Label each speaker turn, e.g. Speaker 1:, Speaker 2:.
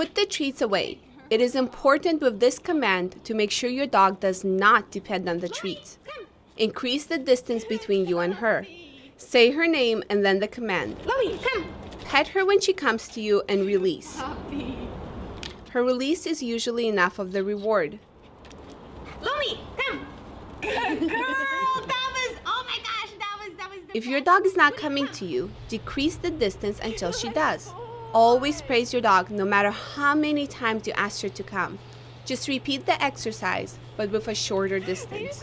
Speaker 1: Put the treats away. It is important with this command to make sure your dog does not depend on the treats. Increase the distance between you and her. Say her name and then the command. Pet her when she comes to you and release. Her release is usually enough of the reward.
Speaker 2: Lomi, come. Girl. That was, oh my gosh, that was, that was the
Speaker 1: If your dog is not coming to you, decrease the distance until she does. Always praise your dog no matter how many times you ask her to come. Just repeat the exercise, but with a shorter distance.